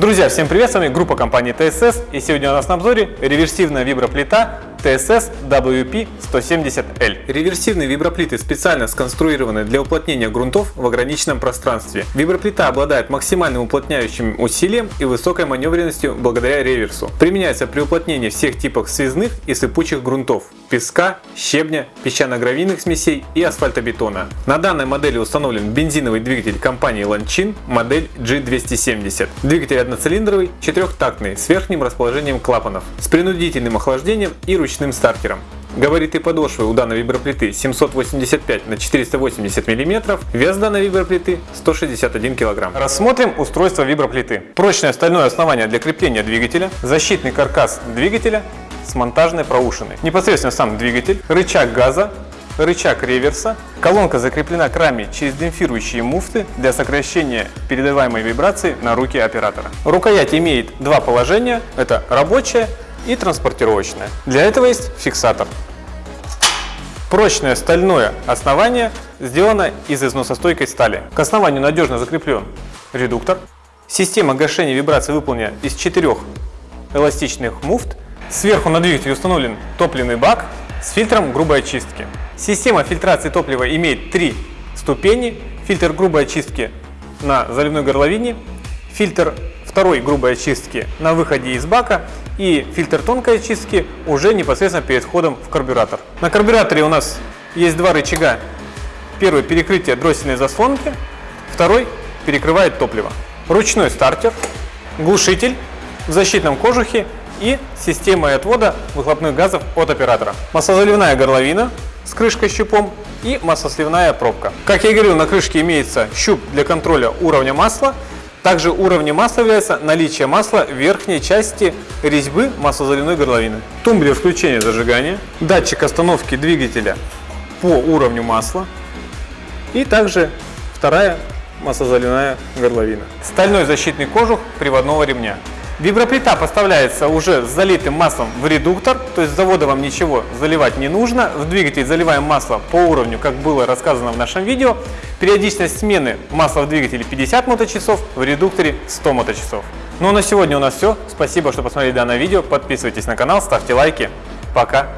Друзья, всем привет, с вами группа компании TSS и сегодня у нас на обзоре реверсивная виброплита TSS WP170L. Реверсивные виброплиты специально сконструированы для уплотнения грунтов в ограниченном пространстве. Виброплита обладает максимальным уплотняющим усилием и высокой маневренностью благодаря реверсу. Применяется при уплотнении всех типов связных и сыпучих грунтов песка, щебня, песчано-гравийных смесей и асфальтобетона. На данной модели установлен бензиновый двигатель компании Lanchin модель G270. Двигатель одноцилиндровый, четырехтактный, с верхним расположением клапанов, с принудительным охлаждением и ручным стартером. Габариты подошвы у данной виброплиты 785 на 480 мм, вес данной виброплиты 161 кг. Рассмотрим устройство виброплиты. Прочное стальное основание для крепления двигателя, защитный каркас двигателя с монтажной проушиной. Непосредственно сам двигатель, рычаг газа, рычаг реверса. Колонка закреплена к раме через демпфирующие муфты для сокращения передаваемой вибрации на руки оператора. Рукоять имеет два положения, это рабочее и транспортировочное. Для этого есть фиксатор. Прочное стальное основание сделано из износостойкой стали. К основанию надежно закреплен редуктор. Система гашения вибрации выполнена из четырех эластичных муфт. Сверху на двигателе установлен топливный бак с фильтром грубой очистки. Система фильтрации топлива имеет три ступени. Фильтр грубой очистки на заливной горловине, фильтр второй грубой очистки на выходе из бака и фильтр тонкой очистки уже непосредственно перед входом в карбюратор. На карбюраторе у нас есть два рычага. Первый перекрытие дроссельной заслонки, второй перекрывает топливо. Ручной стартер, глушитель в защитном кожухе и системой отвода выхлопных газов от оператора. Маслозаливная горловина с крышкой-щупом и маслосливная пробка. Как я говорил, на крышке имеется щуп для контроля уровня масла. Также уровнем масла является наличие масла в верхней части резьбы маслозаливной горловины. Тумблер включения зажигания, датчик остановки двигателя по уровню масла и также вторая маслозаливная горловина. Стальной защитный кожух приводного ремня. Виброплита поставляется уже с залитым маслом в редуктор, то есть с завода вам ничего заливать не нужно. В двигатель заливаем масло по уровню, как было рассказано в нашем видео. Периодичность смены масла в двигателе 50 моточасов, в редукторе 100 моточасов. Ну а на сегодня у нас все. Спасибо, что посмотрели данное видео. Подписывайтесь на канал, ставьте лайки. Пока!